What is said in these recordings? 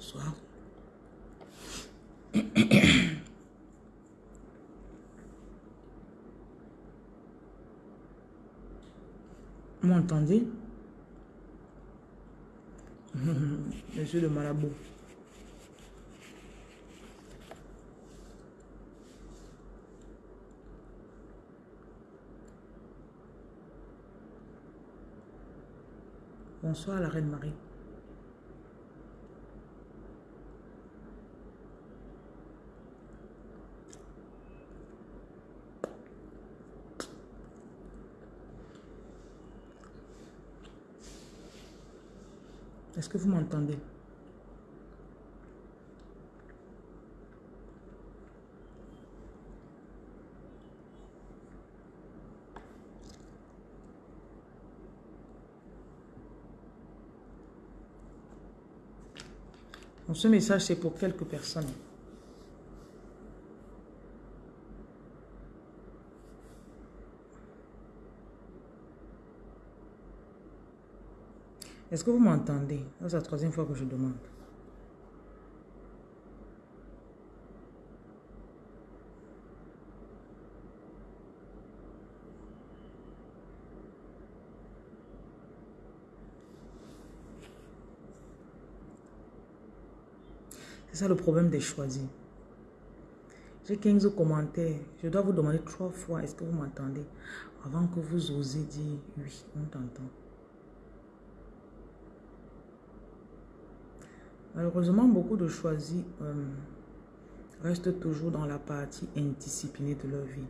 Bonsoir. M'entendez? Monsieur le marabout. Bonsoir la reine Marie. Est-ce que vous m'entendez? Ce message, c'est pour quelques personnes. Est-ce que vous m'entendez? C'est la troisième fois que je demande. C'est ça le problème des choisis. J'ai 15 commentaires. Je dois vous demander trois fois, est-ce que vous m'entendez? Avant que vous osez dire oui, on t'entend. Malheureusement, beaucoup de choisis euh, restent toujours dans la partie indisciplinée de leur vie.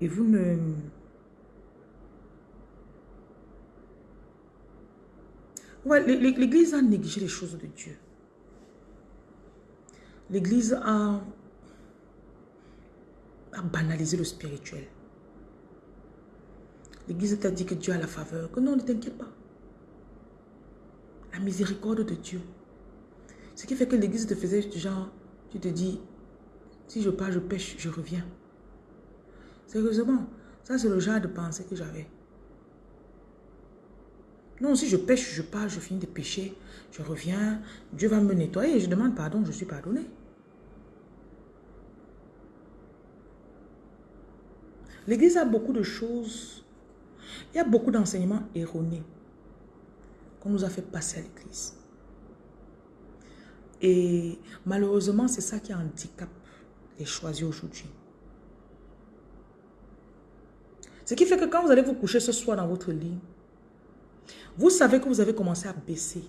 Et vous ne... Ouais, L'Église a négligé les choses de Dieu. L'Église a, a banalisé le spirituel. L'Église t'a dit que Dieu a la faveur. Que non, ne t'inquiète pas. La miséricorde de Dieu. Ce qui fait que l'Église te faisait du genre, tu te dis, si je pars, je pêche, je reviens. Sérieusement, ça c'est le genre de pensée que j'avais. Non, si je pêche, je pars, je finis de pêcher, je reviens, Dieu va me nettoyer et je demande pardon, je suis pardonné. L'Église a beaucoup de choses, il y a beaucoup d'enseignements erronés qu'on nous a fait passer à l'Église. Et malheureusement, c'est ça qui handicap les choisis aujourd'hui. Ce qui fait que quand vous allez vous coucher ce soir dans votre lit, vous savez que vous avez commencé à baisser.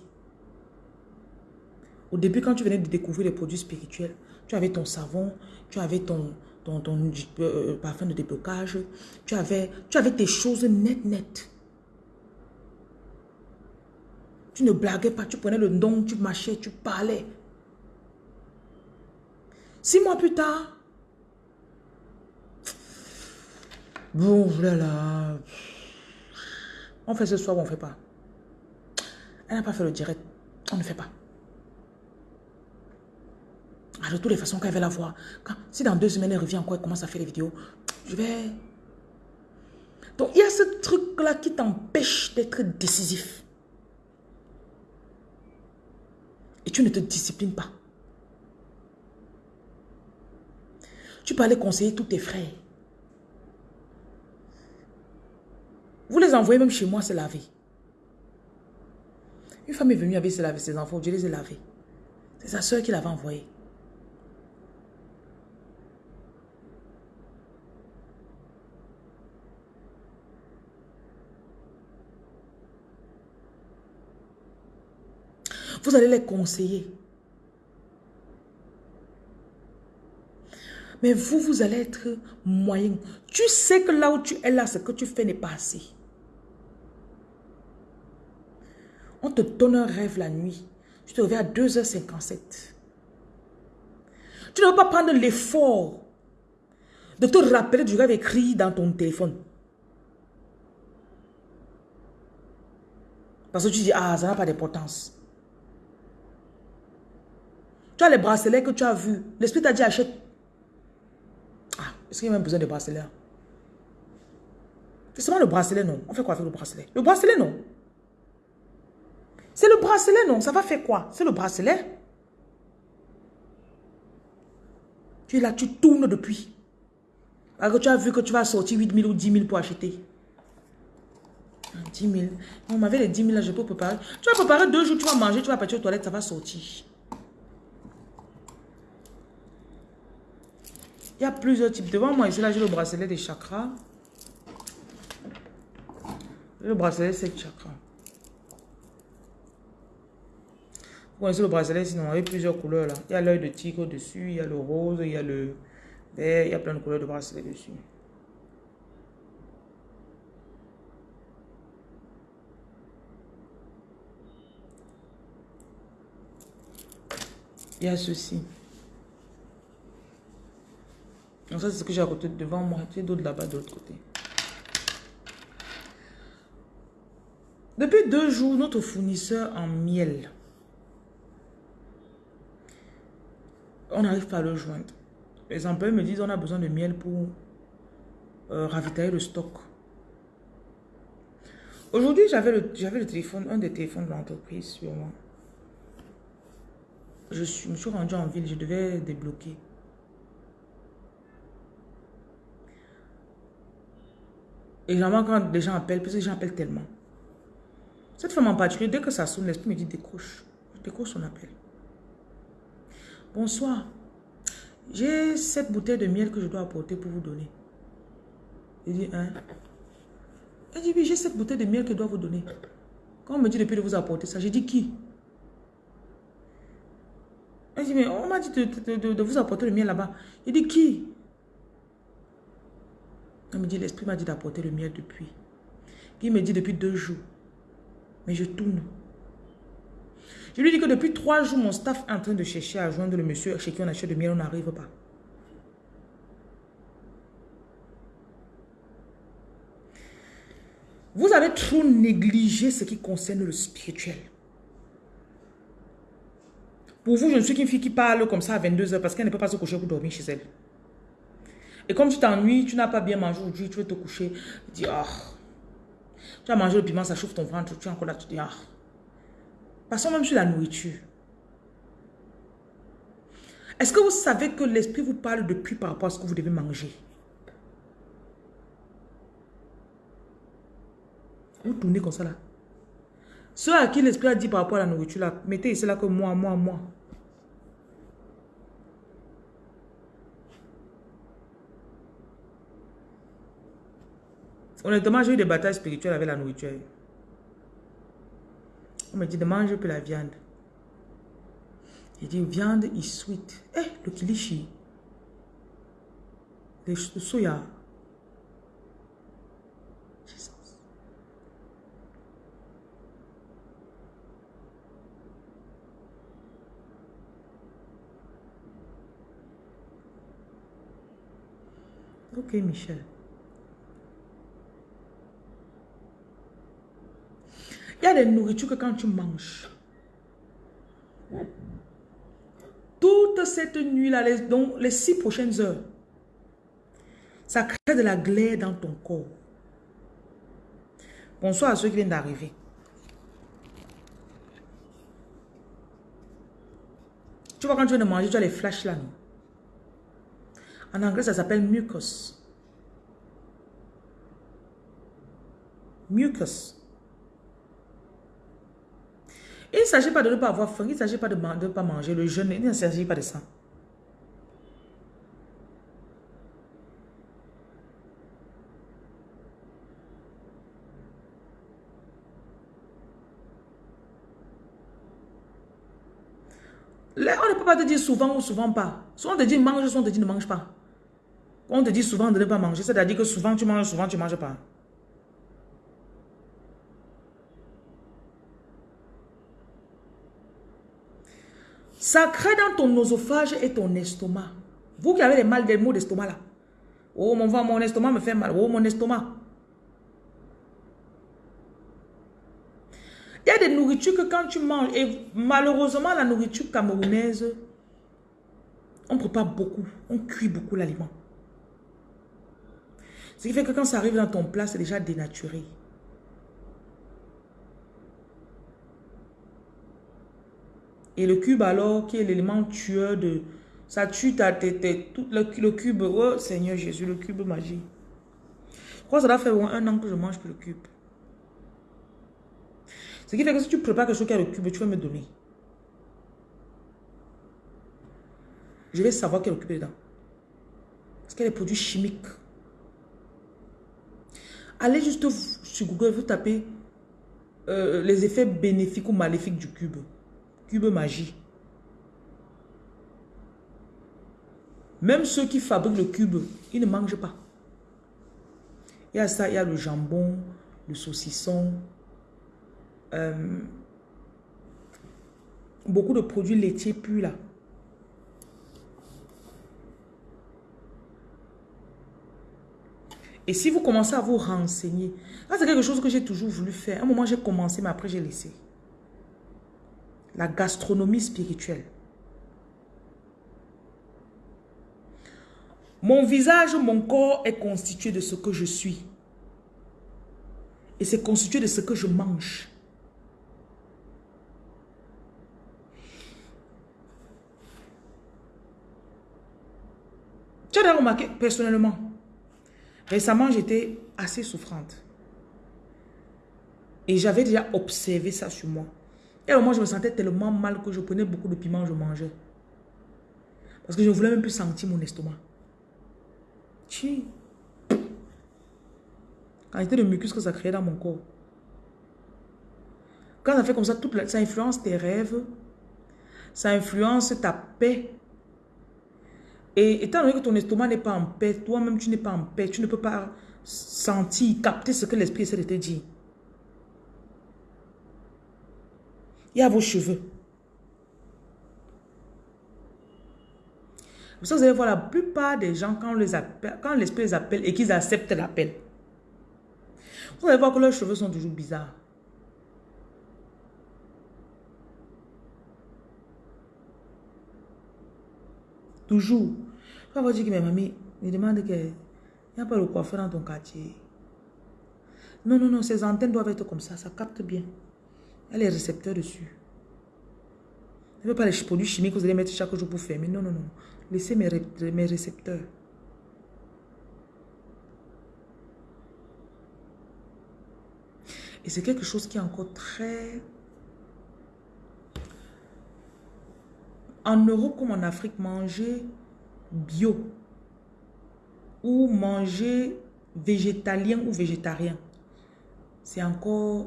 Au début, quand tu venais de découvrir les produits spirituels, tu avais ton savon, tu avais ton, ton, euh, parfum de déblocage, tu avais, tu avais tes choses nettes, nettes. Tu ne blaguais pas, tu prenais le nom, tu marchais, tu parlais. Six mois plus tard, bon, voilà, on fait ce soir on ne fait pas. Elle n'a pas fait le direct. On ne fait pas. De toutes les façons, qu'elle va la voir, si dans deux semaines elle revient encore, elle commence à faire les vidéos, je vais... Donc, il y a ce truc-là qui t'empêche d'être décisif. Et tu ne te disciplines pas. Tu peux aller conseiller tous tes frères. Vous les envoyez même chez moi se laver. Une femme est venue avec ses enfants, je les ai lavés. C'est sa soeur qui l'avait envoyé. Vous allez les conseiller. Mais vous, vous allez être moyen. Tu sais que là où tu es là, ce que tu fais n'est pas assez. On te donne un rêve la nuit. Tu te réveilles à 2h57. Tu ne veux pas prendre l'effort de te rappeler du rêve écrit dans ton téléphone. Parce que tu dis, ah, ça n'a pas d'importance. Tu as les bracelets que tu as vus. L'esprit t'a dit, achète. Ah, est-ce qu'il y a même besoin de bracelets? C'est seulement le bracelet, non? On fait quoi avec le bracelet? Le bracelet, non? C'est le bracelet, non? Ça va faire quoi? C'est le bracelet? Tu es là, tu tournes depuis. Alors que tu as vu que tu vas sortir 8 000 ou 10 000 pour acheter. 10 000. On m'avait les 10 000 là, je peux préparer. Tu vas préparer deux jours, tu vas manger, tu vas partir aux toilettes, ça va sortir. Il y a plusieurs types. Devant moi, ici, là, j'ai le bracelet des chakras. Le bracelet, c'est chakras. Vous connaissez le bracelet, sinon, il y a plusieurs couleurs là. Il y a l'œil de tigre dessus, il y a le rose, il y a le vert, il y a plein de couleurs de bracelet dessus. Il y a ceci. Donc ça, c'est ce que j'ai à côté devant moi. Tu d'autres là-bas de l'autre côté. Depuis deux jours, notre fournisseur en miel, on n'arrive pas à le joindre. Les employés me disent on a besoin de miel pour euh, ravitailler le stock. Aujourd'hui, j'avais le, le téléphone, un des téléphones de l'entreprise sur moi. Je, suis, me suis rendu en ville, je devais débloquer. Et généralement, quand les gens appellent, parce que les gens appellent tellement. Cette femme en particulier, dès que ça sonne, l'esprit me dit décroche. Je décroche son appel. Bonsoir. J'ai cette bouteille de miel que je dois apporter pour vous donner. Il dit, hein? Elle dit, oui, j'ai cette bouteille de miel que je dois vous donner. Quand on me dit depuis de vous apporter ça, j'ai dit qui? Elle dit, mais on m'a dit de, vous apporter le miel là-bas. Il dit, qui? Elle me dit, l'esprit m'a dit d'apporter le miel depuis. Il me dit depuis deux jours. Mais je tourne. Je lui dis que depuis trois jours, mon staff est en train de chercher à joindre le monsieur chez qui on achète le miel, on n'arrive pas. Vous avez trop négligé ce qui concerne le spirituel. Pour vous, je ne suis qu'une fille qui parle comme ça à 22 heures parce qu'elle ne peut pas se coucher pour dormir chez elle. Et comme tu t'ennuies, tu n'as pas bien mangé aujourd'hui, tu veux te coucher, tu dis, ah, tu as mangé le piment, ça chauffe ton ventre, tu es encore là, tu dis, ah. Passons même sur la nourriture. Est-ce que vous savez que l'esprit vous parle depuis par rapport à ce que vous devez manger? Vous tournez comme ça là. Ceux à qui l'esprit a dit par rapport à la nourriture mettez ici là que moi, moi, moi. Honnêtement, j'ai eu des batailles spirituelles avec la nourriture. On me dit de manger peu la viande. J'ai dit viande is sweet. Eh, le kilishi. Le, soya. Jesus. Ok, Michel. Il y a des nourritures que quand tu manges, toute cette nuit-là, les, les six prochaines heures, ça crée de la glaire dans ton corps. Bonsoir à ceux qui viennent d'arriver. Tu vois, quand tu viens de manger, tu as les flashs là. En anglais, ça s'appelle mucus. Mucus. Il ne s'agit pas de ne pas avoir faim, il ne s'agit pas de ne pas manger le jeûne, il ne s'agit pas de ça. On ne peut pas te dire souvent ou souvent pas. Soit on te dit mange, soit on te dit ne mange pas. On te dit souvent de ne pas manger, c'est-à-dire que souvent tu manges, souvent tu ne manges pas. Ça crée dans ton oesophage et ton estomac. Vous qui avez les mal des maux d'estomac là. Oh mon mon estomac me fait mal. Oh mon estomac. Il y a des nourritures que quand tu manges, et malheureusement la nourriture camerounaise, on prépare beaucoup, on cuit beaucoup l'aliment. Ce qui fait que quand ça arrive dans ton plat, c'est déjà dénaturé. Et le cube alors, qui est l'élément tueur de... Ça tue ta tête, tout le, cube. Oh Seigneur Jésus, le cube magie. Que ça doit faire un an que je mange le cube. Ce qui fait que si tu prépares quelque chose qui a le cube, tu vas me donner. Je vais savoir quel cube dedans. Parce qu'il y a des produits chimiques. Allez juste sur Google, vous tapez euh, les effets bénéfiques ou maléfiques du cube. Magie. Même ceux qui fabriquent le cube, ils ne mangent pas. Il y a ça, il y a le jambon, le saucisson, euh, beaucoup de produits laitiers purs là. Et si vous commencez à vous renseigner, c'est quelque chose que j'ai toujours voulu faire. Un moment, j'ai commencé, mais après, j'ai laissé. La gastronomie spirituelle. Mon visage, mon corps est constitué de ce que je suis. Et c'est constitué de ce que je mange. Tu as remarqué, personnellement, récemment, j'étais assez souffrante. Et j'avais déjà observé ça sur moi. Et moment, je me sentais tellement mal que je prenais beaucoup de piment, je mangeais. Parce que je ne voulais même plus sentir mon estomac. Chi. Quantité de mucus que ça créait dans mon corps. Quand ça fait comme ça, toute ça influence tes rêves, ça influence ta paix. Et étant donné que ton estomac n'est pas en paix, toi-même tu n'es pas en paix, tu ne peux pas sentir, capter ce que l'esprit essaie de te dire. Il y a vos cheveux. Vous allez voir la plupart des gens, quand, les l'esprit les appelle et qu'ils acceptent l'appel, vous allez voir que leurs cheveux sont toujours bizarres. Toujours. Quand vous dites que mes mamies me demandent qu'il n'y a pas le coiffeur dans ton quartier. Non, non, non, ces antennes doivent être comme ça, ça capte bien. Les récepteurs dessus. Ne veux pas les produits chimiques que vous allez mettre chaque jour pour fermer. Non, non, non. Laissez mes, mes récepteurs. Et c'est quelque chose qui est encore très... En Europe comme en Afrique, manger bio ou manger végétalien ou végétarien, c'est encore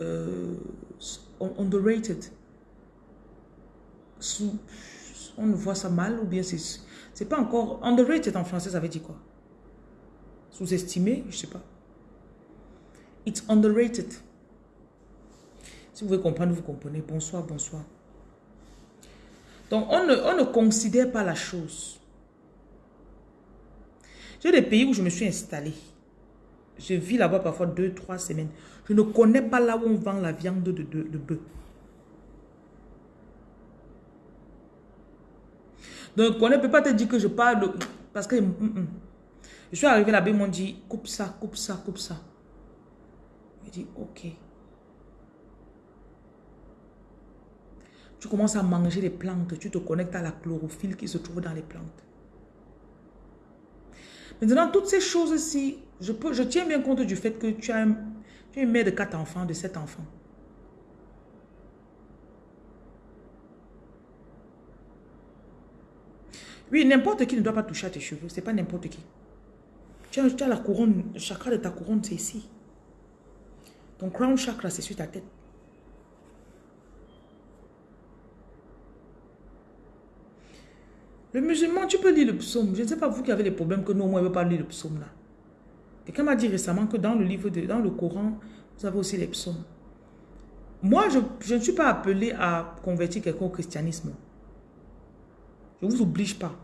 euh, underrated. On voit ça mal ou bien c'est pas encore underrated en français, ça veut dire quoi? Sous-estimé, je sais pas. It's underrated. Si vous voulez comprendre, vous comprenez. Bonsoir, bonsoir. Donc, on ne, on ne considère pas la chose. J'ai des pays où je me suis installée. Je vis là-bas parfois deux, trois semaines. Je ne connais pas là où on vend la viande de, de, de bœuf. Donc, on ne peut pas te dire que je parle Parce que... Mm, mm. Je suis arrivé là-bas, ils m'ont dit, coupe ça, coupe ça, coupe ça. Je dis, ok. Tu commences à manger les plantes, tu te connectes à la chlorophylle qui se trouve dans les plantes. Maintenant, toutes ces choses-ci, je, tiens bien compte du fait que tu as, une mère de quatre enfants, de sept enfants. Oui, n'importe qui ne doit pas toucher à tes cheveux. C'est pas n'importe qui. Tu as, la couronne, le chakra de ta couronne, c'est ici. Ton crown chakra, c'est sur ta tête. Le musulman, tu peux lire le psaume. Je ne sais pas vous qui avez des problèmes que nous, on ne veut pas lire le psaume là. Quelqu'un m'a dit récemment que dans le livre, de, dans le Coran, vous avez aussi les psaumes. Moi, je, ne suis pas appelé à convertir quelqu'un au christianisme. Je ne vous oblige pas.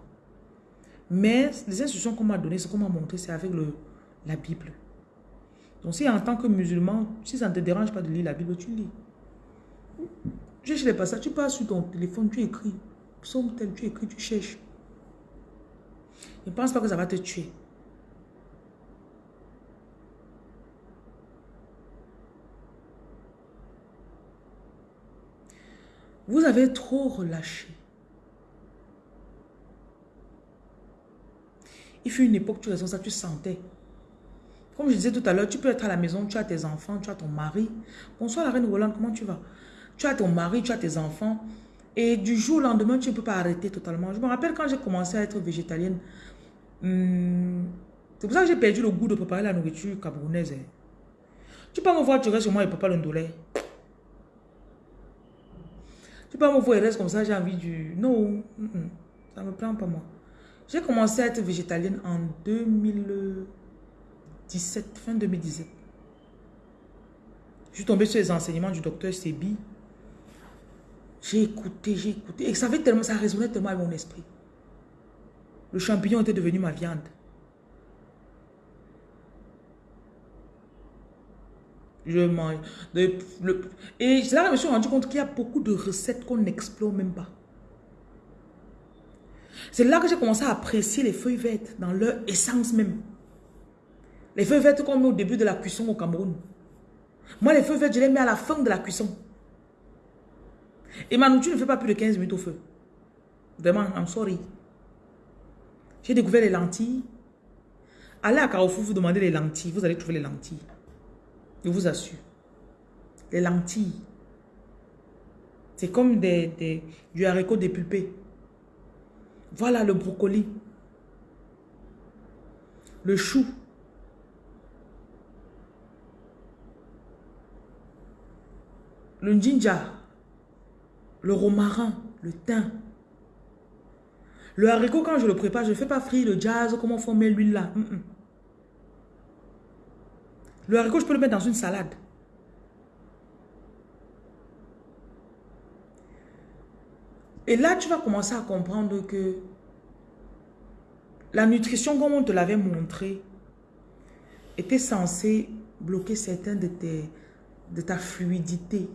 Mais les instructions qu'on m'a données, ce qu'on m'a montré, c'est avec le, la Bible. Donc si en tant que musulman, si ça ne te dérange pas de lire la Bible, tu lis. Je chez les passages, tu passes sur ton téléphone, tu écris. Psaume tel, tu écris, tu cherches. Ne pense pas que ça va te tuer. Vous avez trop relâché. Il fut une époque, tu raison ça, tu sentais. Comme je disais tout à l'heure, tu peux être à la maison, tu as tes enfants, tu as ton mari. Bonsoir la reine Roland, comment tu vas? Tu as ton mari, tu as tes enfants. Et du jour au lendemain, tu ne peux pas arrêter totalement. Je me rappelle quand j'ai commencé à être végétalienne. Hmm, c'est pour ça que j'ai perdu le goût de préparer la nourriture camerounaise. Hein. Tu peux me voir, tu restes sur moi et papa le ndolé. Tu peux me voir reste comme ça, j'ai envie du... Non, ça me prend pas moi. J'ai commencé à être végétalienne en 2017, fin 2017. Je suis tombée sur les enseignements du docteur Sebi. J'ai écouté, j'ai écouté. Et ça, fait tellement, ça résonnait tellement avec mon esprit. Le champignon était devenu ma viande. Je mange. et c'est là que je me suis rendu compte qu'il y a beaucoup de recettes qu'on n'explore même pas. C'est là que j'ai commencé à apprécier les feuilles vertes dans leur essence même. Les feuilles vertes qu'on met au début de la cuisson au Cameroun. Moi, les feuilles vertes, je les mets à la fin de la cuisson. Et ma nourriture ne fait pas plus de 15 minutes au feu. Vraiment, I'm sorry. J'ai découvert les lentilles. Allez à Carrefour, vous demandez les lentilles. Vous allez trouver les lentilles. Je vous assure. Les lentilles. C'est comme des, du haricot dépulpé. Voilà le brocoli. Le chou. Le ginger. Le romarin. Le thym. Le haricot, quand je le prépare, je ne fais pas frire le jazz, comment former l'huile là. Le haricot, je peux le mettre dans une salade. Et là, tu vas commencer à comprendre que la nutrition, comme on te l'avait montré, était censée bloquer certains de, ta fluidité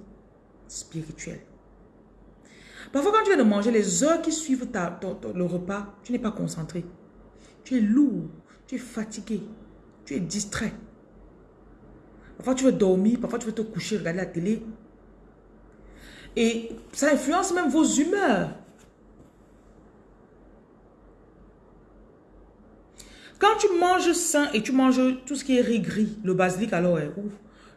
spirituelle. Parfois, quand tu viens de manger, les heures qui suivent ta, le repas, tu n'es pas concentré. Tu es lourd, tu es fatigué, tu es distrait. Parfois, tu veux dormir, parfois, tu veux te coucher, regarder la télé. Et ça influence même vos humeurs. Quand tu manges sain et tu manges tout ce qui est gris, le basilic alors est ouf.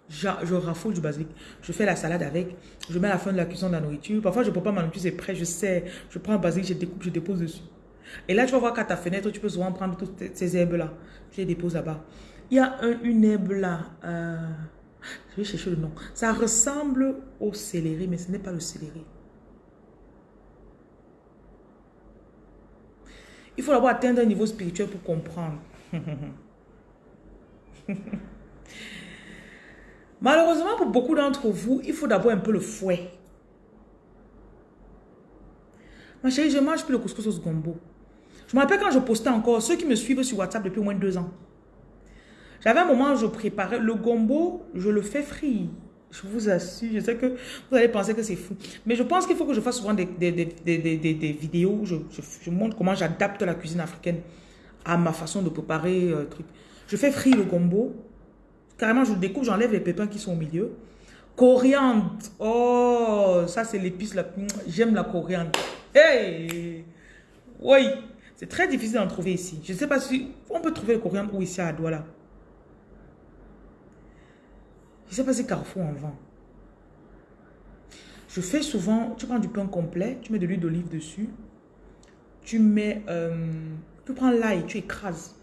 Je, je du basilic. Je fais la salade avec. Je mets à la fin de la cuisson de la nourriture. Parfois, je ne peux pas ma nourriture, c'est prêt, je sais. Je prends un basilic, je découpe, je dépose dessus. Et là, tu vas voir qu'à ta fenêtre, tu peux souvent prendre toutes ces herbes-là. Tu les déposes là-bas. Il y a une herbe là. Euh, je vais chercher le nom. Ça ressemble au céleri, mais ce n'est pas le céleri. Il faut d'abord atteindre un niveau spirituel pour comprendre. Malheureusement, pour beaucoup d'entre vous, il faut d'abord un peu le fouet. Ma chérie, je mange plus le couscous au gombo. Je me rappelle quand je postais encore, ceux qui me suivent sur WhatsApp depuis au moins deux ans. J'avais un moment où je préparais le gombo, je le fais frire. Je vous assure, je sais que vous allez penser que c'est fou. Mais je pense qu'il faut que je fasse souvent des, vidéos je, je, montre comment j'adapte la cuisine africaine à ma façon de préparer euh, truc. Je fais frire le gombo. Carrément, je le découpe, j'enlève les pépins qui sont au milieu. Coriandre. Oh, ça c'est l'épice la. J'aime la coriandre. Hey! Oui, c'est très difficile d'en trouver ici. Je ne sais pas si... On peut trouver le coriandre ou ici à Douala. Je Carrefour en vend. Je fais souvent, tu prends du pain complet, tu mets de l'huile d'olive dessus. Tu mets, euh, tu prends l'ail, tu écrases.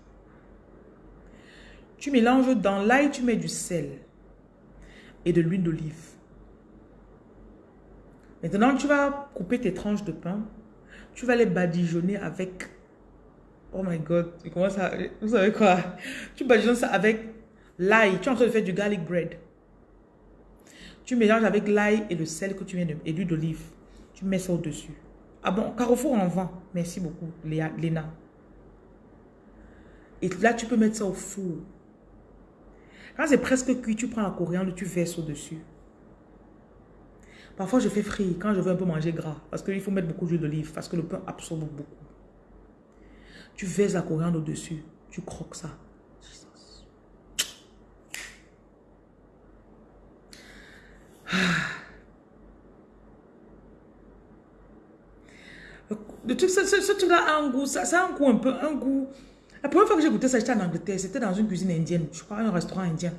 Tu mélanges dans l'ail, tu mets du sel et de l'huile d'olive. Maintenant, tu vas couper tes tranches de pain. Tu vas les badigeonner avec... Oh my God, comment ça... Vous savez quoi? Tu badigeonnes ça avec l'ail. Tu es en train de faire du garlic bread. Tu mélanges avec l'ail et le sel que tu viens de... et l'huile d'olive. Tu mets ça au-dessus. Ah bon, Carrefour en vend. Merci beaucoup, Léa, Léna. Et là, tu peux mettre ça au four. Quand c'est presque cuit, tu prends la coriandre, tu verses au-dessus. Parfois, je fais frire quand je veux un peu manger gras. Parce qu'il faut mettre beaucoup d'huile d'olive. Parce que le pain absorbe beaucoup. Tu verses la coriandre au-dessus. Tu croques ça. Le truc, ce, ce, truc-là a un goût, ça, ça, a un goût un peu, un goût. La première fois que j'ai goûté ça, j'étais en Angleterre, c'était dans une cuisine indienne, je crois, un restaurant indien.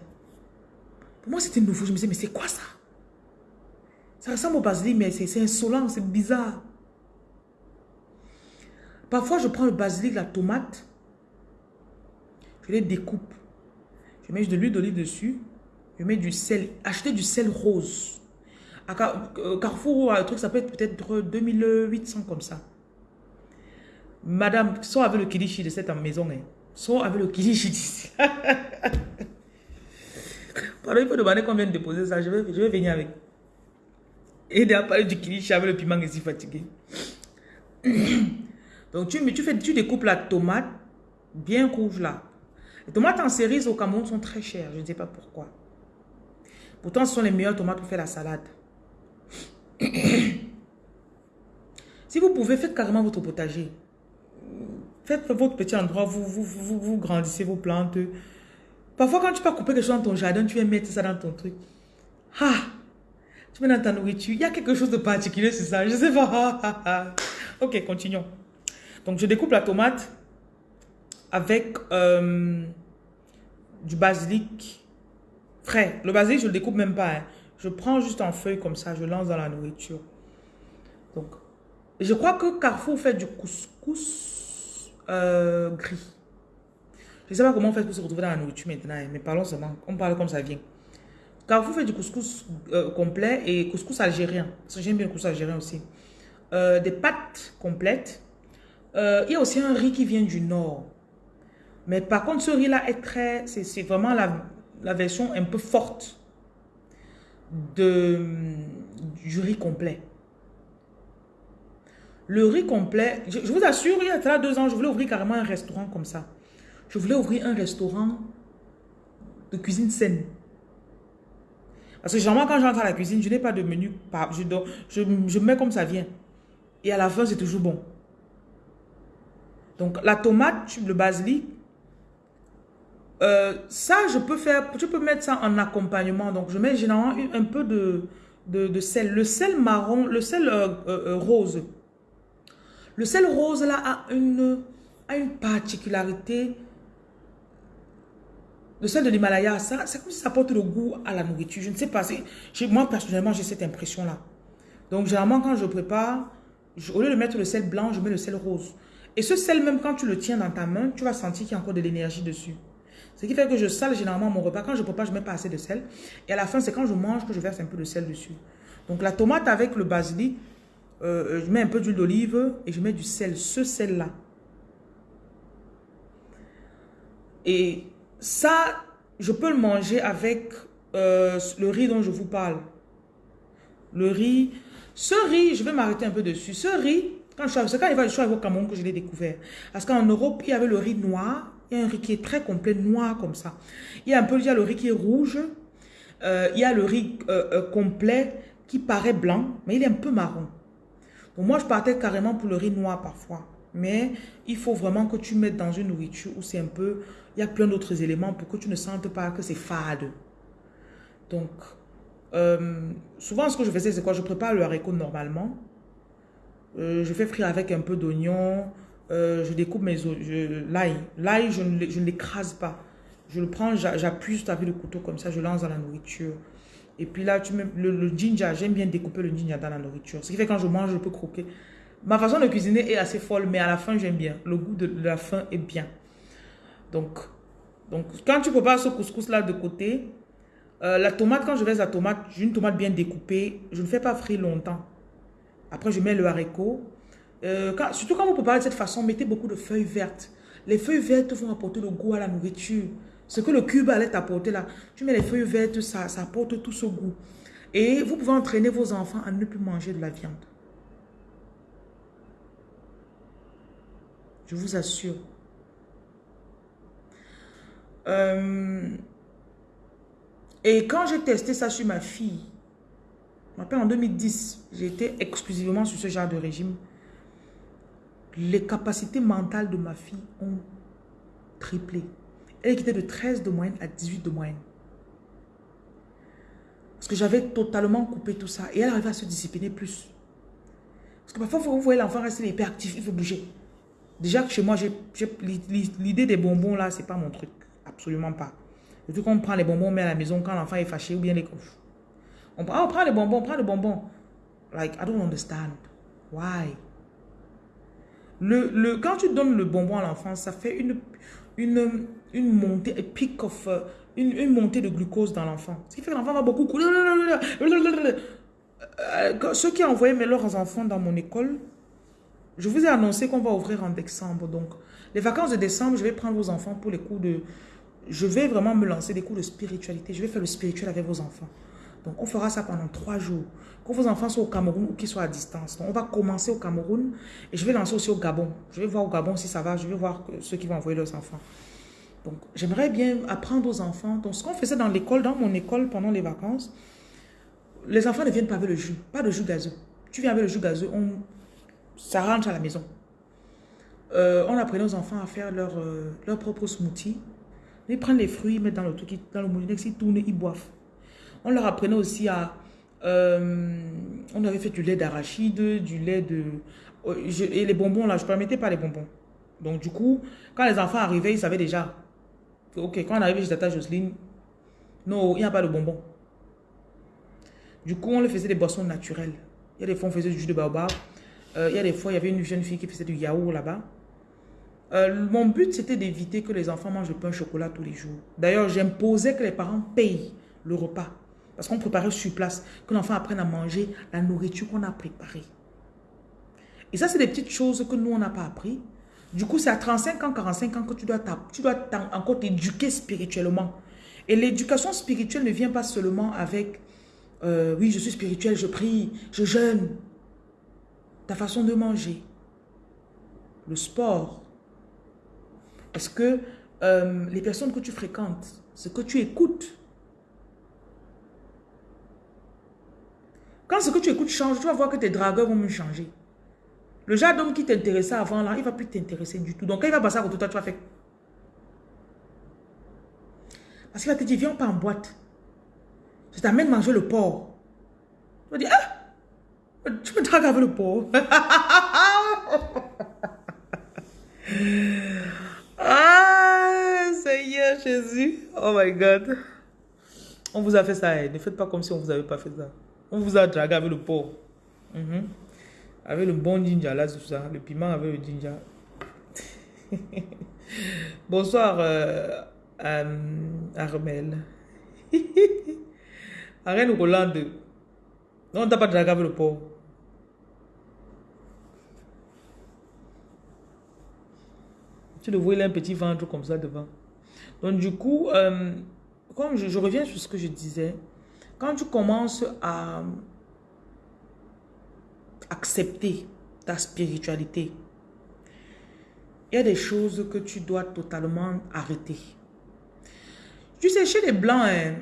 Pour moi, c'était nouveau. Je me disais, mais c'est quoi ça? Ça ressemble au basilic, mais c'est insolent, c'est bizarre. Parfois, je prends le basilic, la tomate, je les découpe. Je mets de l'huile d'olive dessus, je mets du sel, acheter du sel rose. À euh, Carrefour, le truc, ça peut être peut-être 2800 comme ça. Madame, soit avec le kilichi de cette maison, hein. avec le kilichi d'ici. Pardon, il faut demander combien de déposer ça. Je vais, je vais venir avec. Et à parler du kilichi avec le piment si fatigué. Donc, tu, tu, fais, tu découpes la tomate bien rouge là. Les tomates en cerise au Cameroun sont très chères. Je ne sais pas pourquoi. Pourtant, ce sont les meilleures tomates pour faire la salade. si vous pouvez, faites carrément votre potager. Faites votre petit endroit, vous, vous, vous, vous grandissez vos plantes. Parfois, quand tu peux couper quelque chose dans ton jardin, tu viens mettre ça dans ton truc. Ah! Tu mets dans ta nourriture. Il y a quelque chose de particulier sur ça. Je sais pas. ok, continuons. Donc, je découpe la tomate avec euh, du basilic Le basilic, je le découpe même pas. Hein. Je prends juste en feuille comme ça, je lance dans la nourriture. Donc, je crois que Carrefour fait du couscous euh, gris. Je sais pas comment on fait pour se retrouver dans la nourriture maintenant, hein, mais parlons seulement. On parle comme ça vient. Carrefour fait du couscous euh, complet et couscous algérien. J'aime bien le couscous algérien aussi. des pâtes complètes. il y a aussi un riz qui vient du nord. Mais par contre, ce riz-là est très... C'est vraiment la, version un peu forte de, du riz complet. Le riz complet, je, vous assure, il y a deux ans, je voulais ouvrir carrément un restaurant comme ça. Je voulais ouvrir un restaurant de cuisine saine. Parce que généralement, quand j'entre à la cuisine, je n'ai pas de menu. Je, je, je mets comme ça vient. Et à la fin, c'est toujours bon. Donc, la tomate, le basilic, euh, ça, je peux faire, je peux mettre ça en accompagnement. Donc, je mets généralement un peu de, de, sel. Le sel marron, le sel euh, euh, rose. Le sel rose, là, a une, a une particularité. Le sel de l'Himalaya, ça, c'est comme si ça apporte le goût à la nourriture. Je ne sais pas. Moi, personnellement, j'ai cette impression-là. Donc, généralement, quand je prépare, au lieu de mettre le sel blanc, je mets le sel rose. Et ce sel, même quand tu le tiens dans ta main, tu vas sentir qu'il y a encore de l'énergie dessus. Ce qui fait que je sale généralement mon repas. Quand je prépare, je ne mets pas assez de sel. Et à la fin, c'est quand je mange que je verse un peu de sel dessus. Donc la tomate avec le basilic, euh, je mets un peu d'huile d'olive et je mets du sel. Ce sel-là. Et ça, je peux le manger avec euh, le riz dont je vous parle. Le riz. Ce riz, je vais m'arrêter un peu dessus. Ce riz, quand je suis, quand je suis au Cameroun que je l'ai découvert. Parce qu'en Europe, il y avait le riz noir il y a un riz qui est très complet, noir comme ça. Il y a un peu, le riz qui est rouge. Euh, il y a le riz euh, euh, complet qui paraît blanc, mais il est un peu marron. Donc moi, je partais carrément pour le riz noir parfois. Mais il faut vraiment que tu mettes dans une nourriture où c'est un peu... Il y a plein d'autres éléments pour que tu ne sentes pas que c'est fade. Donc, souvent, ce que je faisais, c'est quoi? Je prépare le haricot normalement. je fais frire avec un peu d'oignon, euh, je découpe mes l'ail. L'ail, je ne l'écrase pas. Je le prends, j'appuie juste avec le couteau comme ça, je lance dans la nourriture. Et puis là, tu mets le, ginger, j'aime bien découper le ginger dans la nourriture. Ce qui fait que quand je mange, je peux croquer. Ma façon de cuisiner est assez folle, mais à la fin, j'aime bien. Le goût de, la fin est bien. Donc, donc quand tu prépares ce couscous-là de côté, euh, la tomate, quand je laisse la tomate, j'ai une tomate bien découpée, je ne fais pas frire longtemps. Après, je mets le haricot, euh, surtout quand vous préparez de cette façon, mettez beaucoup de feuilles vertes. Les feuilles vertes vont apporter le goût à la nourriture. Ce que le cube allait apporter là, tu mets les feuilles vertes, ça, apporte tout ce goût. Et vous pouvez entraîner vos enfants à ne plus manger de la viande. Je vous assure. Euh, et quand j'ai testé ça sur ma fille, je en 2010, j'ai été exclusivement sur ce genre de régime. Les capacités mentales de ma fille ont triplé. Elle quittait de 13 de moyenne à 18 de moyenne. Parce que j'avais totalement coupé tout ça. Et elle arrivait à se discipliner plus. Parce que parfois, vous voyez l'enfant rester hyper actif, il faut bouger. Déjà que chez moi, l'idée des bonbons là, c'est pas mon truc. Absolument pas. Vu qu'on prend les bonbons, on met à la maison quand l'enfant est fâché ou bien les... On, on prend les bonbons, on prend les bonbons. Like, I don't understand. Why? Le, le, quand tu donnes le bonbon à l'enfant, ça fait une, une, une montée, euh, une, une montée de glucose dans l'enfant. Ce qui fait que l'enfant va beaucoup couler. Euh, ceux qui envoyé leurs enfants dans mon école, je vous ai annoncé qu'on va ouvrir en décembre. Donc, les vacances de décembre, je vais prendre vos enfants pour les cours de... Je vais vraiment me lancer des cours de spiritualité. Je vais faire le spirituel avec vos enfants. Donc, on fera ça pendant trois jours. Que vos enfants soient au Cameroun ou qu'ils soient à distance. Donc, on va commencer au Cameroun et je vais lancer aussi au Gabon. Je vais voir au Gabon si ça va. Je vais voir ceux qui vont envoyer leurs enfants. Donc, j'aimerais bien apprendre aux enfants. Donc, ce qu'on faisait dans l'école, dans mon école pendant les vacances, les enfants ne viennent pas avec le jus. Pas de jus gazeux. Tu viens avec le jus gazeux, on, ça rentre à la maison. Euh, on apprenait aux enfants à faire leur, euh, leur propre smoothie. Ils prennent les fruits, ils mettent dans le, dans le moulinex, ils tournent, ils boivent. On leur apprenait aussi à... Euh, on avait fait du lait d'arachide, du lait de... et les bonbons, là, je ne permettais pas les bonbons. Donc, du coup, quand les enfants arrivaient, ils savaient déjà. Ok, quand on arrivait chez Tata Jocelyne, non, il n'y a pas de bonbons. Du coup, on leur faisait des boissons naturelles. Il y a des fois, on faisait du jus de baobab. Euh, il y a des fois, il y avait une jeune fille qui faisait du yaourt là-bas. Euh, mon but, c'était d'éviter que les enfants mangent le pain au chocolat tous les jours. D'ailleurs, j'imposais que les parents payent le repas. Parce qu'on préparait sur place, que l'enfant apprenne à manger la nourriture qu'on a préparée. Et ça, c'est des petites choses que nous, on n'a pas appris. Du coup, c'est à 35 ans, 45 ans que tu dois, encore t'éduquer spirituellement. Et l'éducation spirituelle ne vient pas seulement avec euh, oui, je suis spirituel, je prie, je jeûne. Ta façon de manger. Le sport. Est-ce que euh, les personnes que tu fréquentes, ce que tu écoutes, Quand ce que tu écoutes change, tu vas voir que tes dragueurs vont me changer. Le genre d'homme qui t'intéressait avant, là, il ne va plus t'intéresser du tout. Donc, quand il va passer à côté de toi, tu vas faire... Parce qu'il va te dire, viens pas en boîte. Je t'amène manger le porc. Tu vas dire, ah, tu me dragues avec le porc. ah, Seigneur Jésus. Oh my God. On vous a fait ça. Hein. Ne faites pas comme si on vous avait pas fait ça. On vous a dragué avec le porc. Mhm. Avec le bon ginger là, tout ça. Le piment avec le ginger. Bonsoir, euh, Armel. Arrête Rolande. Non, on t'a pas dragué avec le porc. Tu le vois, il a un petit ventre comme ça devant. Donc, du coup, euh, comme je reviens sur ce que je disais, quand tu commences à accepter ta spiritualité, il y a des choses que tu dois totalement arrêter. Tu sais, chez les Blancs, hein,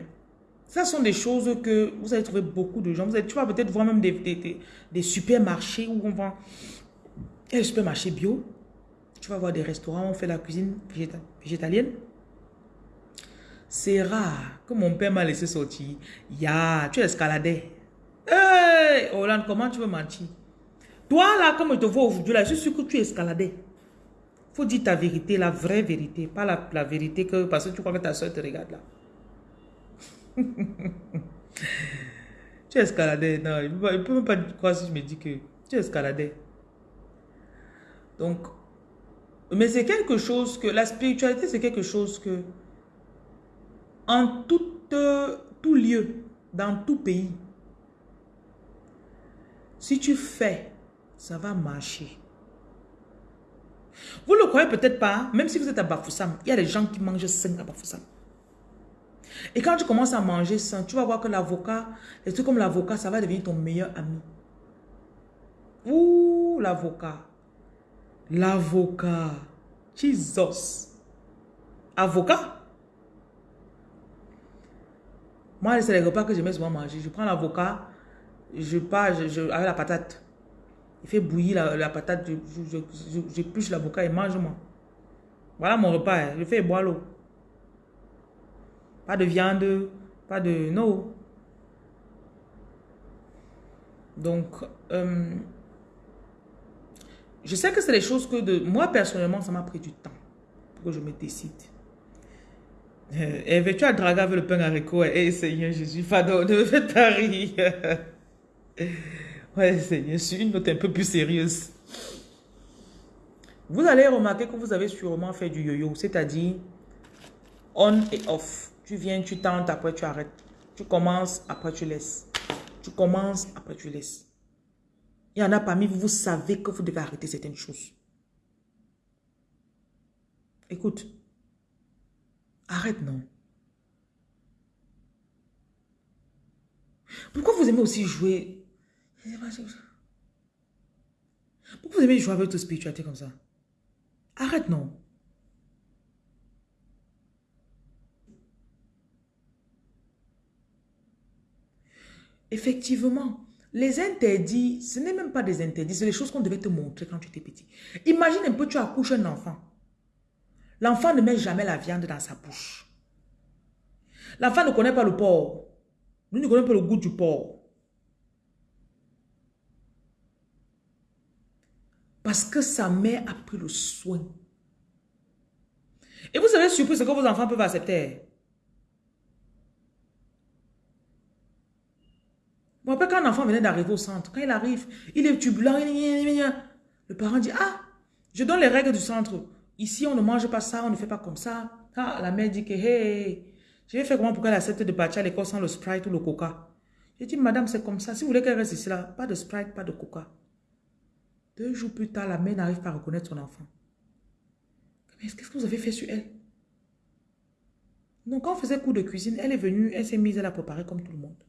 ça sont des choses que vous allez trouver beaucoup de gens. Tu vas peut-être voir même des, des, supermarchés où on vend... Il y a des supermarchés bio. Tu vas voir des restaurants où on fait la cuisine végétalienne. C'est rare que mon père m'a laissé sortir. Ya, tu escaladais. Hey, Hollande, comment tu veux mentir? Toi, là, comme je te vois aujourd'hui, là, je suis sûr que tu escaladais. faut dire ta vérité, la vraie vérité. Pas la, la vérité que, parce que tu crois que ta soeur te regarde là. tu escaladais. Non, il ne peut, même pas croire si je me dis que tu escaladais. Donc, mais c'est quelque chose que, la spiritualité, c'est quelque chose que en tout, tout lieu, dans tout pays. Si tu fais, ça va marcher. Vous ne le croyez peut-être pas, même si vous êtes à Bafoussam, il y a des gens qui mangent sain à Bafoussam. Et quand tu commences à manger sain, tu vas voir que l'avocat, les trucs comme l'avocat, ça va devenir ton meilleur ami. Ouh, l'avocat. L'avocat. Jesus. Avocat? Moi, c'est les repas que j'aimais souvent manger. Je prends l'avocat, je pars je, avec la patate. Il fait bouillir la, patate, j'épluche l'avocat et mange-moi. Voilà mon repas. Hein. Je fais boire l'eau. Pas de viande, pas de... Non. Donc, euh, je sais que c'est des choses que de moi personnellement, ça m'a pris du temps pour que je me décide. Euh, et tu as dragué avec le pain haricot? Eh Seigneur Jésus, pardon, ne me faites pas ouais Seigneur, suis une note un peu plus sérieuse. Vous allez remarquer que vous avez sûrement fait du yo-yo, c'est-à-dire on et off. Tu viens, tu tentes, après tu arrêtes. Tu commences, après tu laisses. Tu commences, après tu laisses. Il y en a parmi vous, vous savez que vous devez arrêter certaines choses. Écoute, arrête non. Pourquoi vous aimez aussi jouer? Pourquoi vous aimez jouer avec votre spiritualité comme ça? Arrête non. Effectivement, les interdits, ce n'est même pas des interdits, c'est les choses qu'on devait te montrer quand tu étais petit. Imagine un peu, tu accouches un enfant. L'enfant ne met jamais la viande dans sa bouche. L'enfant ne connaît pas le porc. Lui ne connaît pas le goût du porc. Parce que sa mère a pris le soin. Et vous savez surpris ce que vos enfants peuvent accepter. Me rappelle quand un enfant venait d'arriver au centre, quand il arrive, il est turbulent, le parent dit, ah, je donne les règles du centre. Ici, on ne mange pas ça, on ne fait pas comme ça. La mère dit que, hey, je vais faire comment pour qu'elle accepte de partir à l'école sans le Sprite ou le Coca? J'ai dit, madame, c'est comme ça. Si vous voulez qu'elle reste ici, là, pas de Sprite, pas de Coca. Deux jours plus tard, la mère n'arrive pas à reconnaître son enfant. Qu'est-ce que vous avez fait sur elle? Donc, quand on faisait cours de cuisine, elle est venue, elle s'est mise, elle a préparé comme tout le monde.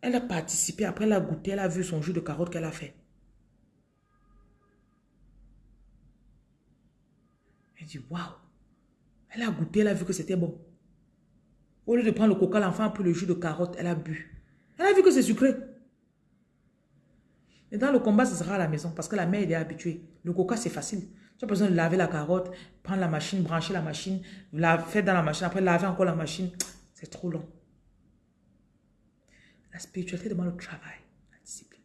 Elle a participé, après elle a goûté, elle a vu son jus de carotte qu'elle a fait. Dit, waouh. Elle a goûté, elle a vu que c'était bon. Au lieu de prendre le coca, l'enfant a pris le jus de carotte, elle a bu. Elle a vu que c'est sucré. Et dans le combat, ce sera à la maison parce que la mère est habituée. Le coca, c'est facile. Tu as besoin de laver la carotte, prendre la machine, brancher la machine, la faire dans la machine, après laver encore la machine. C'est trop long. La spiritualité demande le travail, la discipline.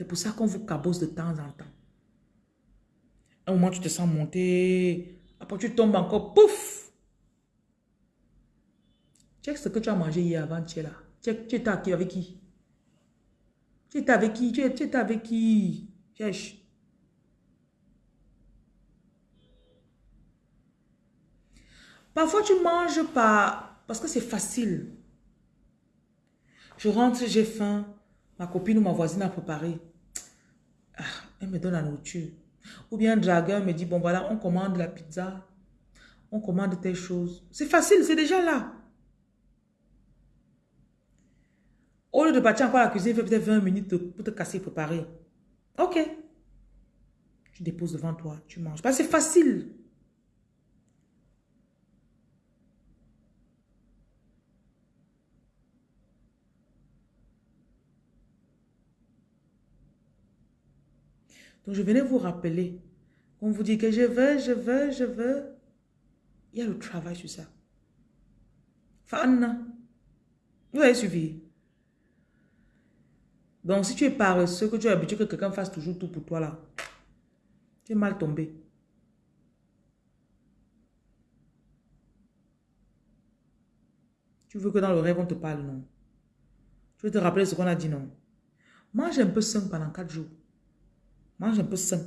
C'est pour ça qu'on vous cabosse de temps en temps. Un moment, tu te sens monter. Après, tu tombes encore. Pouf! Check ce que tu as mangé hier avant, tu es là. Check, tu étais avec qui? Tu étais avec qui? Tu étais avec qui? Cherche. Parfois, tu manges pas parce que c'est facile. Je rentre, j'ai faim. Ma copine ou ma voisine a préparé. Elle me donne la nourriture. Ou bien un dragueur me dit, bon voilà, on commande la pizza. On commande telle chose. C'est facile, c'est déjà là. Au lieu de partir encore à la cuisine, il fait peut-être 20 minutes pour te casser et préparer. Ok. Tu déposes devant toi, tu manges. C'est facile. Donc, je venais vous rappeler. On vous dit que je veux, je veux, je veux. Il y a le travail sur ça. Fan. Vous avez suivi. Donc, si tu es paresseux, que tu es habitué que quelqu'un fasse toujours tout pour toi là, tu es mal tombé. Tu veux que dans le rêve, on te parle, non? Tu veux te rappeler ce qu'on a dit, non? Mange un peu sain pendant quatre jours. Mange un peu sain.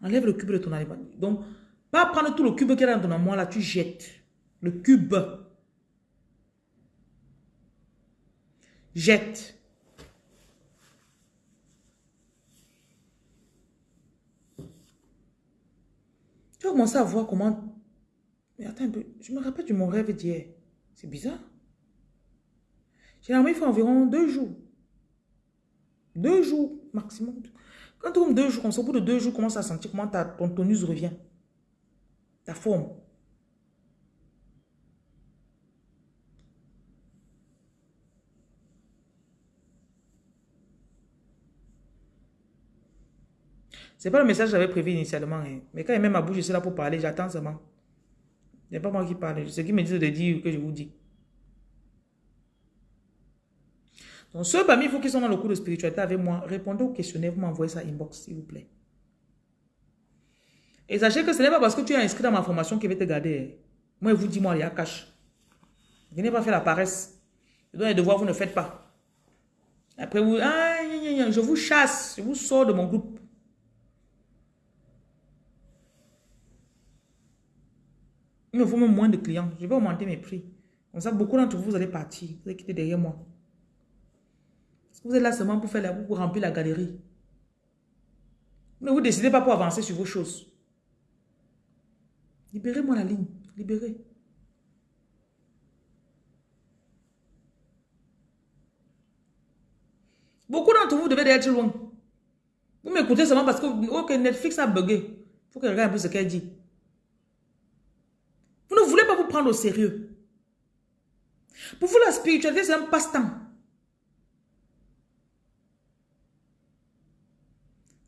Enlève le cube de ton aliment. Donc, pas prendre tout le cube qui est dans ton amour là, tu jettes. Le cube. Jette. Tu vas commencer à voir comment... Mais attends un peu, je me rappelle de mon rêve d'hier. C'est bizarre. Généralement, il faut environ deux jours. Deux jours maximum. Quand tu deux jours, au bout de deux jours, commence à sentir comment ta, ton tonus revient. Ta forme. C'est pas le message que j'avais prévu initialement. Hein. Mais quand il met ma bouche, je suis là pour parler, j'attends seulement. Ce n'est pas moi qui parle. C'est qui me dit de dire que je vous dis. Donc, ceux parmi vous qui sont dans le cours de spiritualité avec moi, répondez au questionnaire, vous m'envoyez ça inbox, s'il vous plaît. Et sachez que ce n'est pas parce que tu es inscrit dans ma formation qui va te garder. Moi, je vous dis, moi, il y a cash. Venez pas faire la paresse. Je dois les devoirs, vous ne faites pas. Après, vous, ah, je vous chasse, je vous sors de mon groupe. Il me faut même moins de clients. Je vais augmenter mes prix. Comme ça, beaucoup d'entre vous, vous allez partir. Vous allez quitter derrière moi. Vous êtes là seulement pour faire la, pour remplir la galerie. Ne vous décidez pas pour avancer sur vos choses. Libérez-moi la ligne. Libérez. Beaucoup d'entre vous devez être loin. Vous m'écoutez seulement parce que Netflix a bugué. Il faut que je regarde un peu ce qu'elle dit. Vous ne voulez pas vous prendre au sérieux. Pour vous, la spiritualité, c'est un passe-temps.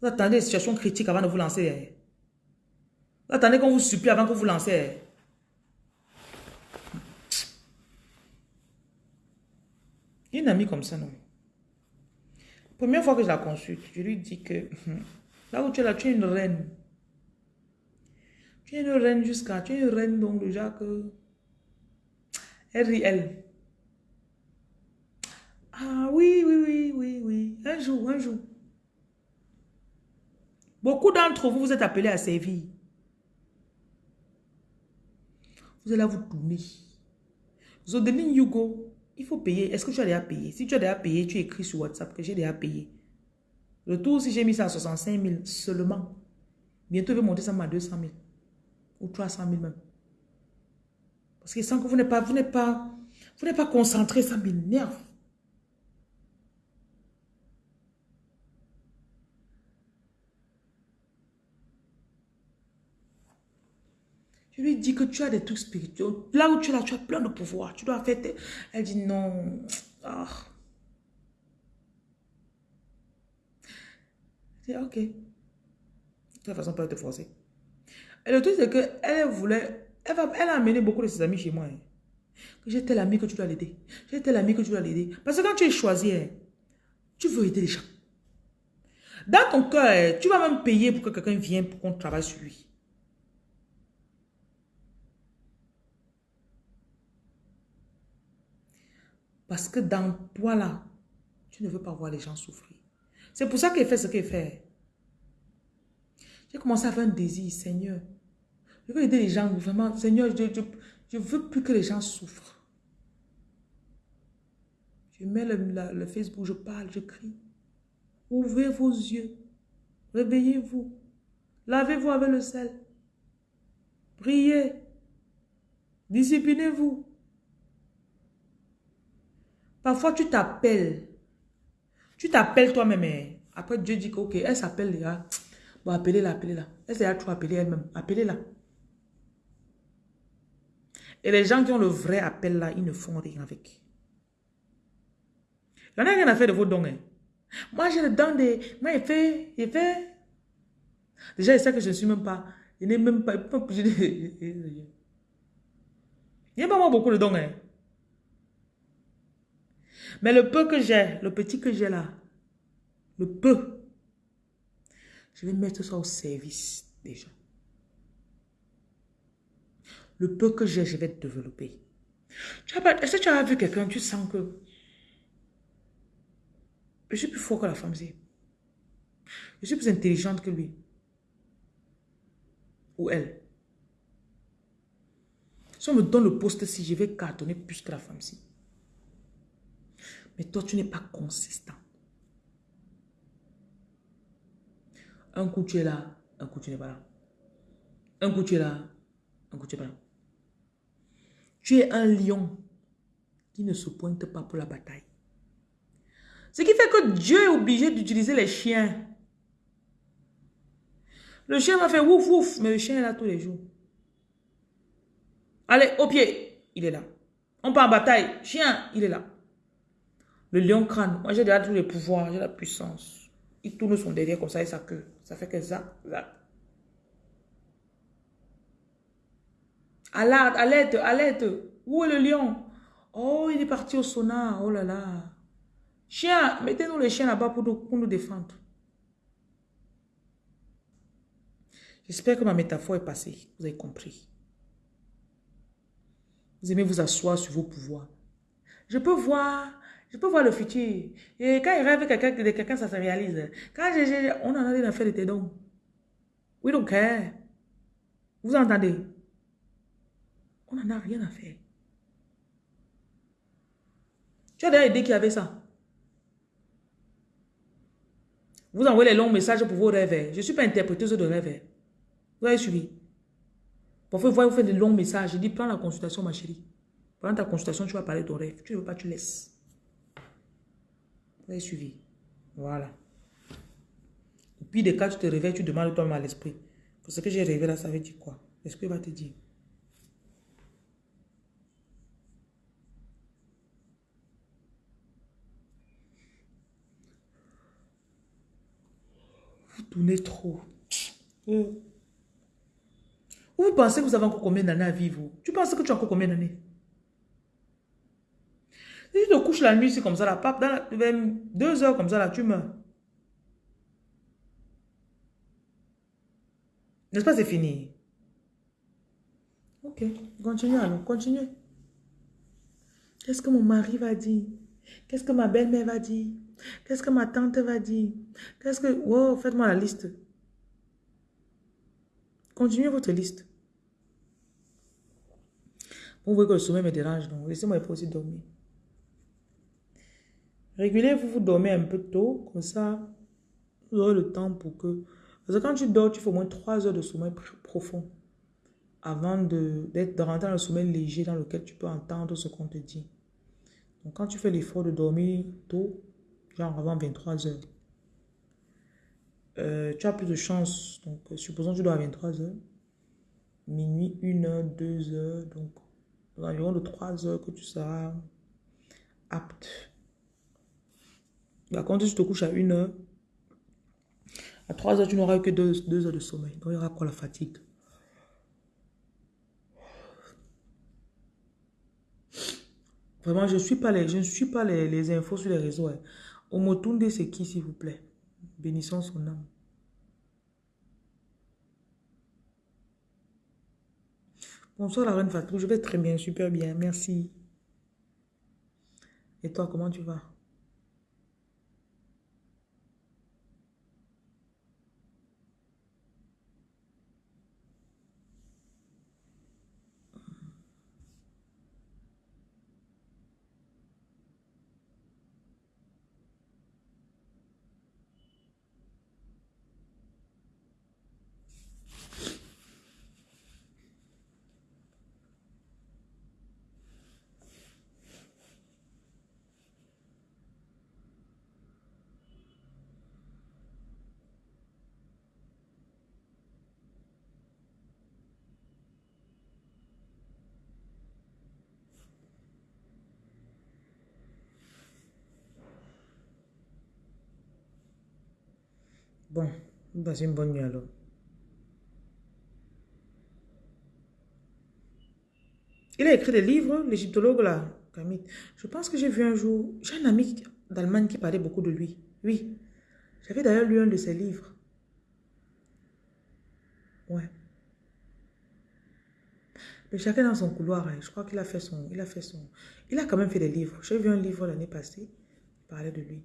Vous attendez des situations critiques avant de vous lancer. Vous attendez qu'on vous supplie avant que vous vous lancez. Une amie comme ça, non. Première fois que je la consulte, je lui dis que là où tu es là, tu es une reine. Tu es une reine jusqu'à... Tu es une reine donc déjà que... Elle rit, elle. Ah oui, oui, oui, oui, oui. Un jour, un jour. Beaucoup d'entre vous, vous êtes appelés à servir. Vous allez vous tourner. Zodeline Hugo, il faut payer. Est-ce que tu as déjà payé? Si tu as déjà payé, tu écris sur WhatsApp que j'ai déjà payé. Le tour, si j'ai mis ça à 65 000 seulement, bientôt je vais monter ça à 200 000. Ou 300 000 même. Parce que sans que vous n'êtes pas, vous pas, vous pas concentré, ça m'énerve. Je lui que tu as des trucs spirituels. Là où tu es tu as plein de pouvoir. Tu dois faire... Elle dit non. Ah. Ok. De toute façon, pas te forcer. Et le truc, c'est qu'elle voulait... Elle, va, elle a amené beaucoup de ses amis chez moi. Hein. J'ai tel ami que tu dois l'aider. J'ai tel ami que tu dois l'aider. Parce que quand tu es choisi, hein, tu veux aider les gens. Dans ton cœur, hein, tu vas même payer pour que quelqu'un vienne pour qu'on travaille sur lui. Parce que dans toi là, tu ne veux pas voir les gens souffrir. C'est pour ça qu'il fait ce qu'il fait. J'ai commencé à faire un désir, Seigneur. Je veux aider les gens, vraiment. Seigneur, je ne veux plus que les gens souffrent. Je mets le, le Facebook, je parle, je crie. Ouvrez vos yeux. Réveillez-vous. Lavez-vous avec le sel. Priez. Disciplinez-vous. Parfois, tu t'appelles. Tu t'appelles toi-même. Hein. Après, Dieu dit ok, elle s'appelle là. Bon, appelez-la, appelez-la. Elle s'est trop appelée elle-même. Appelez-la. Et les gens qui ont le vrai appel là, ils ne font rien avec. Il y en a rien à faire de vos dons. Hein. Moi, j'ai le don de... Moi, il fait... Il fait... Déjà, il sait que je ne suis même pas... Il n'est même pas... Il n'y a pas moi beaucoup de dons. Hein. Mais le peu que j'ai, le petit que j'ai là, le peu, je vais mettre ça au service des gens. Le peu que j'ai, je vais développer. Est-ce que tu as vu quelqu'un, tu sens que je suis plus fort que la femme Je suis plus intelligente que lui. Ou elle. Si on me donne le poste si je vais cartonner plus que la femme-ci. Mais toi, tu n'es pas consistant. Un coup, tu es là, un coup, tu n'es pas là. Un coup, tu es là, un coup, tu n'es pas là. Tu es un lion qui ne se pointe pas pour la bataille. Ce qui fait que Dieu est obligé d'utiliser les chiens. Le chien va faire ouf ouf, mais le chien est là tous les jours. Allez, au pied, il est là. On part en bataille, chien, il est là. Le lion crâne, moi j'ai déjà tous les pouvoirs, j'ai la puissance. Il tourne son derrière comme ça et sa queue. Ça fait que ça, ça. Alerte, alerte, alerte. Où est le lion? Oh, il est parti au sauna. Oh là là. Chien, mettez-nous les chiens là-bas pour pour nous défendre. J'espère que ma métaphore est passée. Vous avez compris. Vous aimez vous asseoir sur vos pouvoirs. Je peux voir, je peux voir le futur. Et quand il rêve quelqu'un de quelqu'un, ça se réalise. Quand on en a rien à faire de tes dons. We don't care. Vous entendez? On n'en a rien à faire. Tu as déjà aidé qui avait ça? Vous envoyez les longs messages pour vos rêves. Je ne suis pas interpréteuse de rêves. Vous avez suivi? Parfois, vous faites des longs messages. Je dis, prends la consultation, ma chérie. Pendant ta consultation, tu vas parler de ton rêve. Tu ne veux pas, tu laisses. Vous avez suivi. Voilà. Et puis, des cas, tu te réveilles, tu demandes toi-même à l'esprit. Ce que j'ai rêvé là, ça veut dire quoi? L'esprit va te dire. Vous tournez trop. Euh. Vous pensez que vous avez encore combien d'années à vivre? Tu penses que tu as encore combien d'années? Si tu te couches la nuit, c'est comme ça, la pape, dans deux heures comme ça, là, tu meurs. N'est-ce pas, c'est fini? Ok, continue alors, continue. Qu'est-ce que mon mari va dire? Qu'est-ce que ma belle-mère va dire? Qu'est-ce que ma tante va dire? Qu'est-ce que... Wow, faites-moi la liste. Continuez votre liste. Vous voyez que le sommeil me dérange, donc laissez-moi aussi dormir. Régulez, vous vous dormez un peu tôt, comme ça, vous aurez le temps pour que... Parce que quand tu dors, tu fais au moins 3 heures de sommeil profond avant de, rentrer dans le sommeil léger dans lequel tu peux entendre ce qu'on te dit. Donc, quand tu fais l'effort de dormir tôt, genre avant 23 heures, euh, tu as plus de chance. Donc, supposons que tu dors à 23 heures, minuit, 1 heure, 2 heures, donc environ de 3 heures que tu seras apte. Contre, si tu te couches à 1 heure, à 3 heures, tu n'auras que 2, heures de sommeil. Donc, il y aura quoi la fatigue? Vraiment, je ne suis pas les, je suis pas les, les infos sur les réseaux. Hein. Omotunde, c'est qui, s'il vous plaît Bénissons son âme. Bonsoir la reine Fatou, je vais très bien, super bien, merci. Et toi, comment tu vas? Bon, passez une bonne nuit alors. Il a écrit des livres, l'égyptologue là, Camille. Je pense que j'ai vu un jour, j'ai un ami d'Allemagne qui parlait beaucoup de lui. Oui. J'avais d'ailleurs lu un de ses livres. Ouais. Mais chacun dans son couloir, hein. je crois qu'il a fait son, il a fait son, il a quand même fait des livres. J'ai vu un livre l'année passée, il parlait de lui.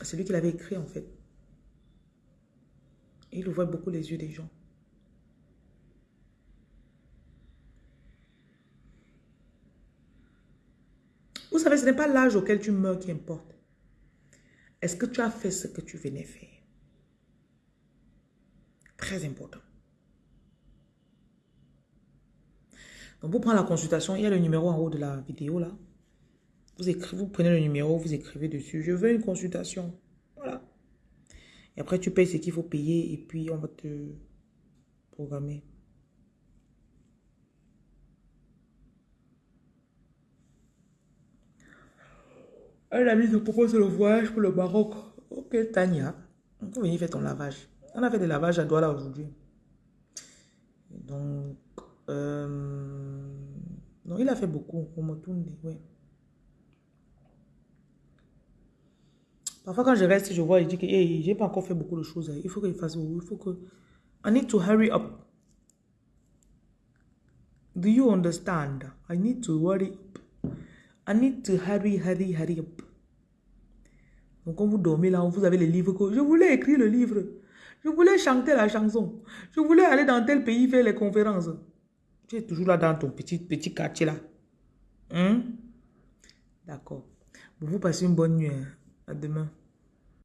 C'est lui qui l'avait écrit en fait. Il ouvre beaucoup les yeux des gens. Vous savez, ce n'est pas l'âge auquel tu meurs qui importe. Est-ce que tu as fait ce que tu venais faire? Très important. Donc, vous prenez la consultation. Il y a le numéro en haut de la vidéo là. Vous prenez le numéro, vous écrivez dessus. Je veux une consultation. Et après, tu payes ce qu'il faut payer et puis on va te programmer. Un ami te propose le voyage pour le Maroc. Ok. Tania, on peut venir faire ton lavage. On a fait des lavages à Douala aujourd'hui. Donc, euh, non, il a fait beaucoup. Oui. Parfois, quand je reste, je vois, il dit que hey, j'ai pas encore fait beaucoup de choses. Il faut qu'il fasse Il faut que. I need to hurry up. Do you understand? I need to hurry up. I need to hurry, hurry, hurry up. Donc, quand vous dormez là, vous avez les livres que je voulais écrire le livre. Je voulais chanter la chanson. Je voulais aller dans tel pays faire les conférences. Tu es toujours là dans ton petit, petit quartier là. Hein? D'accord. Vous passez une bonne nuit. Hein. À demain.